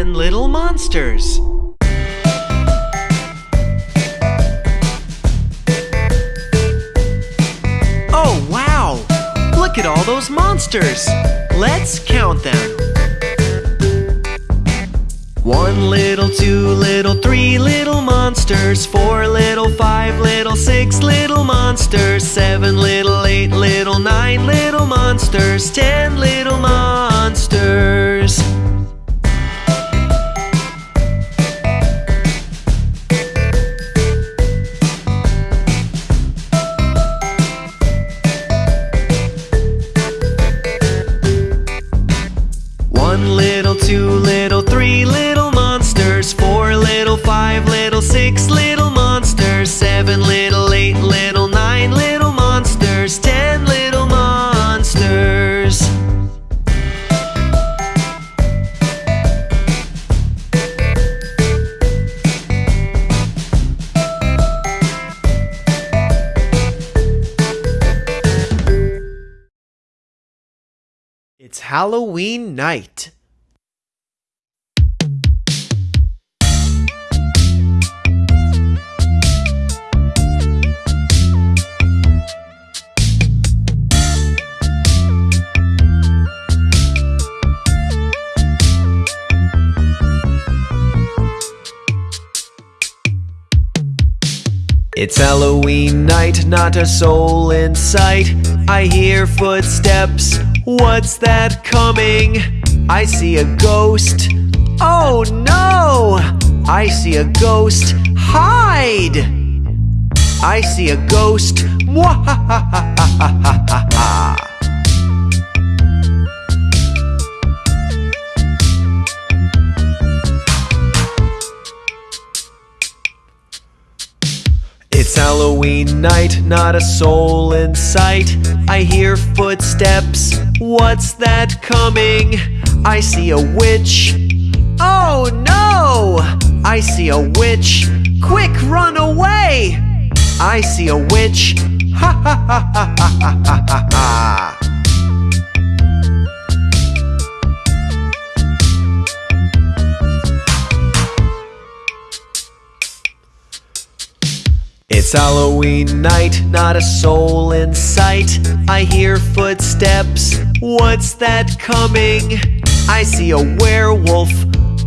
ten little monsters. Oh, wow! Look at all those monsters! Let's count them. One little, two little, three little monsters, four little, five little, six little monsters, seven little, eight little, nine little monsters, ten little monsters. Halloween night. It's Halloween night, not a soul in sight. I hear footsteps. What's that coming? I see a ghost. Oh no! I see a ghost. Hide! I see a ghost. Mwahahahahaha. It's Halloween night, not a soul in sight. I hear footsteps. What's that coming? I see a witch. Oh no! I see a witch. Quick, run away! I see a witch. Ha ha ha ha ha ha ha ha. It's Halloween night, not a soul in sight. I hear footsteps. What's that coming? I see a werewolf.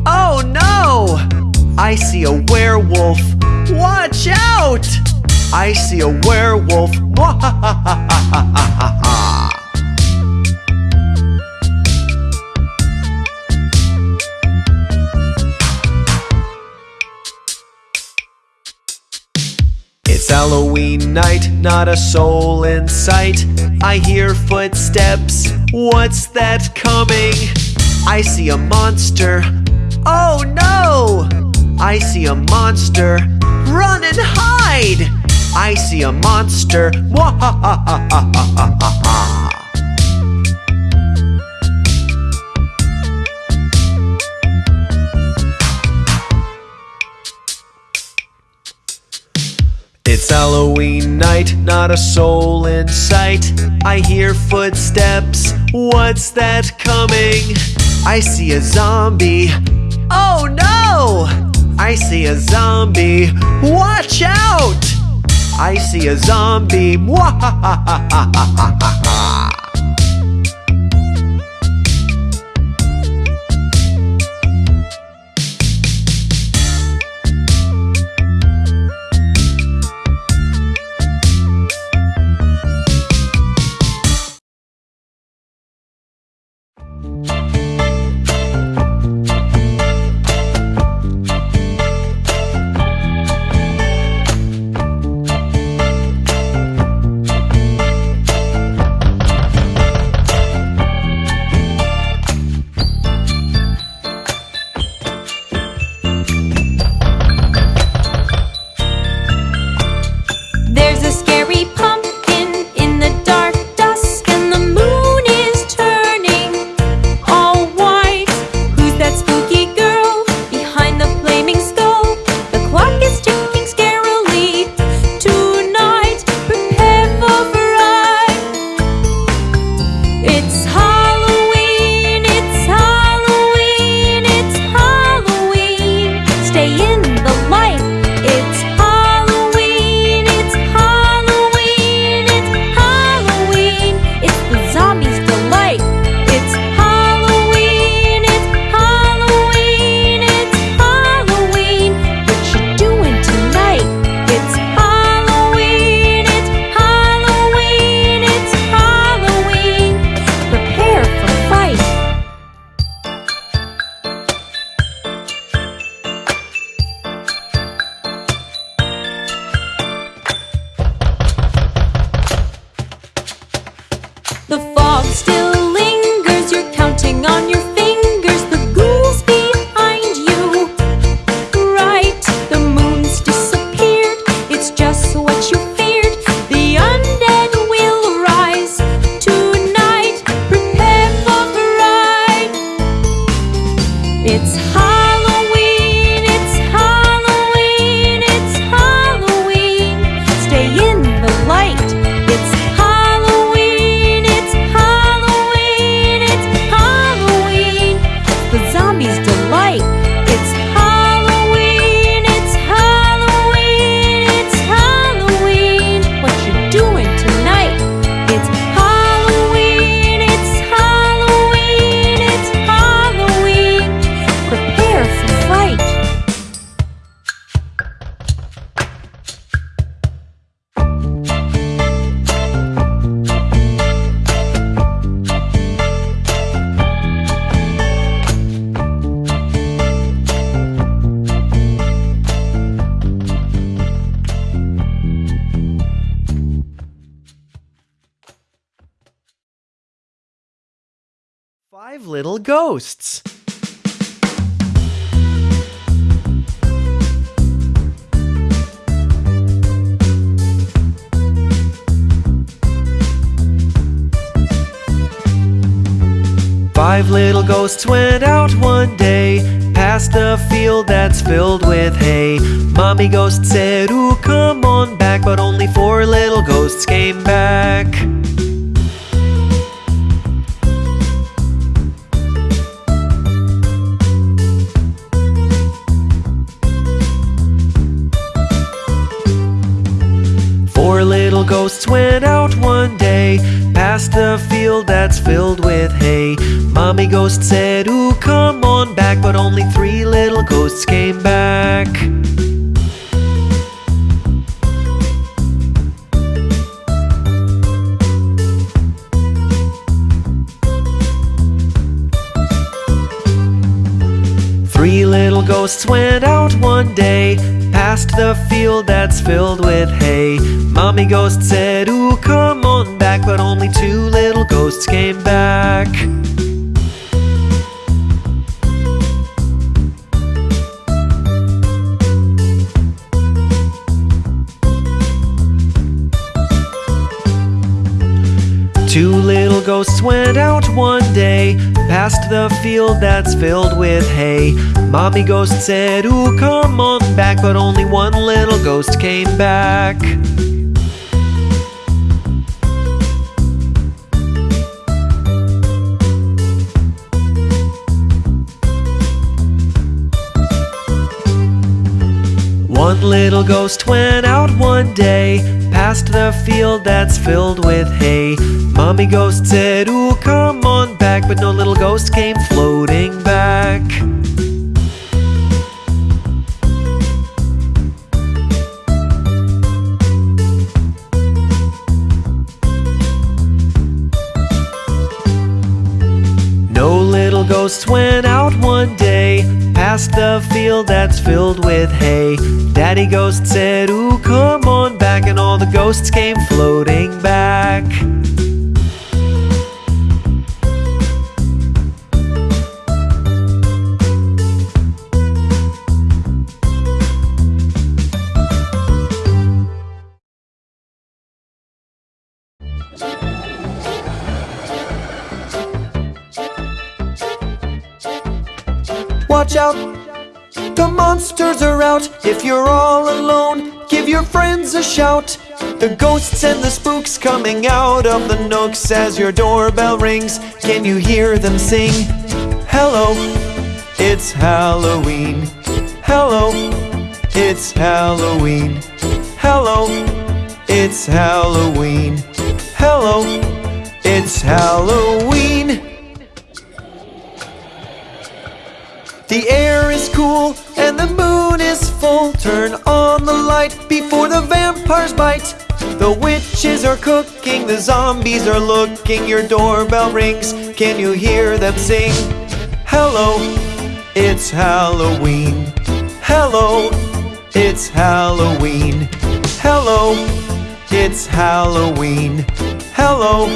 Oh no! I see a werewolf. Watch out! I see a werewolf. It's Halloween night, not a soul in sight. I hear footsteps. What's that coming? I see a monster. Oh no! I see a monster. Run and hide! I see a monster. It's Halloween night, not a soul in sight. I hear footsteps. What's that coming? I see a zombie. Oh no! I see a zombie. Watch out! I see a zombie. little ghosts. Five little ghosts went out one day, past a field that's filled with hay. Mommy ghost said, Ooh, come on back, but only four little ghosts came back. Ghosts went out one day, past a field that's filled with hay. Mommy ghost said, Ooh, come on back, but only three little ghosts came back. Three little ghosts went out one day, past the field that's filled with hay. Mommy ghost said, Ooh, come on back, but only two little ghosts came back. Ghosts went out one day, past the field that's filled with hay. Mommy ghost said, Ooh, come on back, but only one little ghost came back. One little ghost went out one day, past the field that's filled with hay. Mommy ghost said, Ooh, come on back, but no little ghost came floating back. No little ghosts went out one day, past the field that's filled with hay. Daddy ghost said, Ooh, come on back, and all the ghosts came floating back. Watch out, the monsters are out. If you're all alone, give your friends a shout. The ghosts and the spooks coming out of the nooks as your doorbell rings. Can you hear them sing? Hello, it's Halloween. Hello, it's Halloween. Hello, it's Halloween. Hello, it's Halloween. The Turn on the light before the vampires bite. The witches are cooking, the zombies are looking. Your doorbell rings, can you hear them sing? Hello, it's Halloween. Hello, it's Halloween. Hello, it's Halloween. Hello,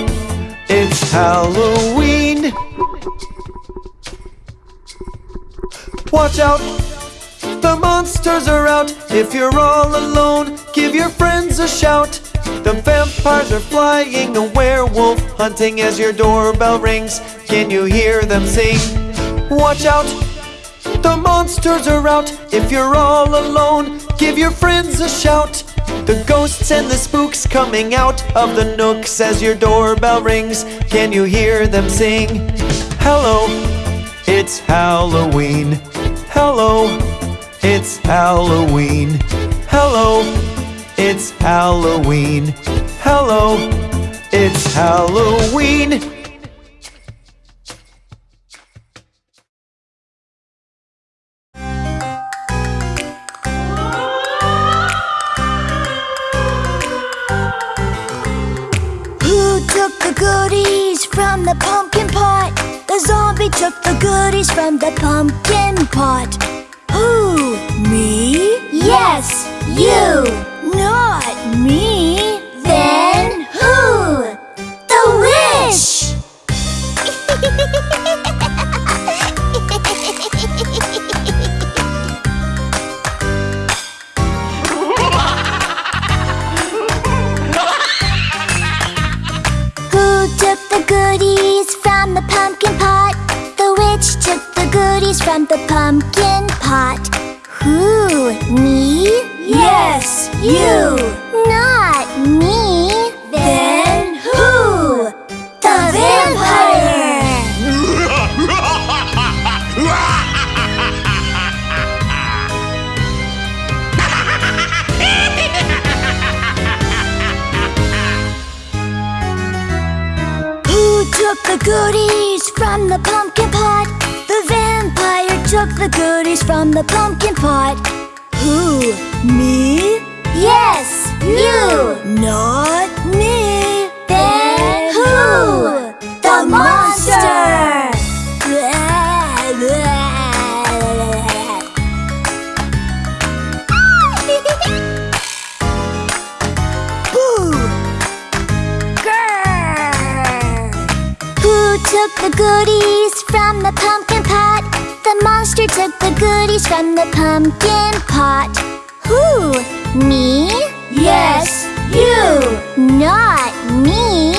it's Halloween. Watch out, the monsters are out. If you're all alone, give your friends a shout. The vampires are flying, a werewolf hunting as your doorbell rings. Can you hear them sing? Watch out, the monsters are out. If you're all alone, give your friends a shout. The ghosts and the spooks coming out of the nooks as your doorbell rings. Can you hear them sing? Hello, it's Halloween. Hello, it's Halloween. Hello, it's Halloween. Hello, it's Halloween. Who took the goodies from the pumpkin pot? The zombie took the goodies from the pumpkin pot. Yes, you. Not me. Then who? The witch! Who took the goodies from the pumpkin pot? The witch took the goodies from the pumpkin pot. Who? Me? Yes, you. Not me. Then who? The vampire! Who took the goodies from the pumpkin pot? The vampire took the goodies from the pumpkin pot. Who? Me? Yes, you. Not me. Then who? The monster! Took the goodies from the pumpkin pot? The monster took the goodies from the pumpkin pot. Who? Me? Yes, you. Not me.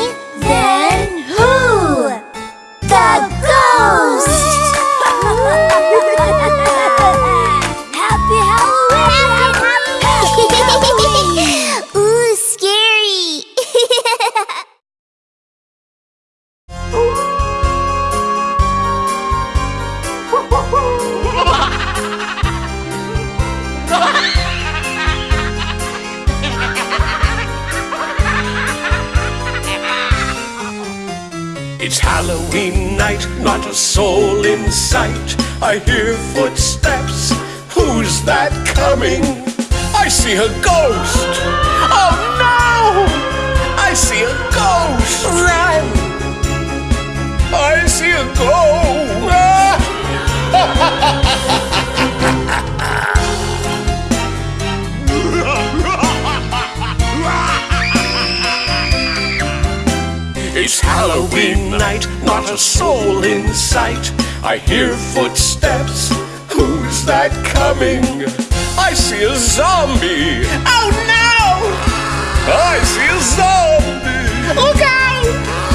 Halloween night, not a soul in sight. I hear footsteps. Who's that coming? I see a ghost. Oh no! I see a ghost. Run! I see a ghost. It's Halloween night, not a soul in sight. I hear footsteps. Who's that coming? I see a zombie. Oh no! I see a zombie. Look out!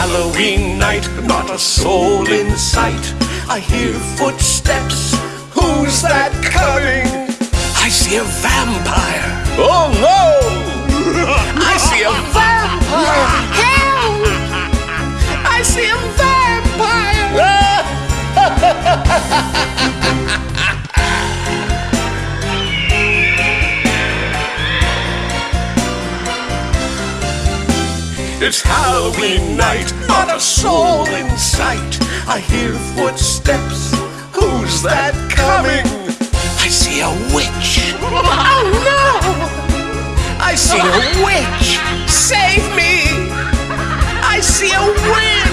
Halloween night, not a soul in sight. I hear footsteps. Who's that coming? I see a vampire. Oh no! I see a vampire. Help! I see a vampire. It's Halloween night, not a soul in sight. I hear footsteps. Who's that coming? I see a witch. Oh no! I see a witch. Save me! I see a witch.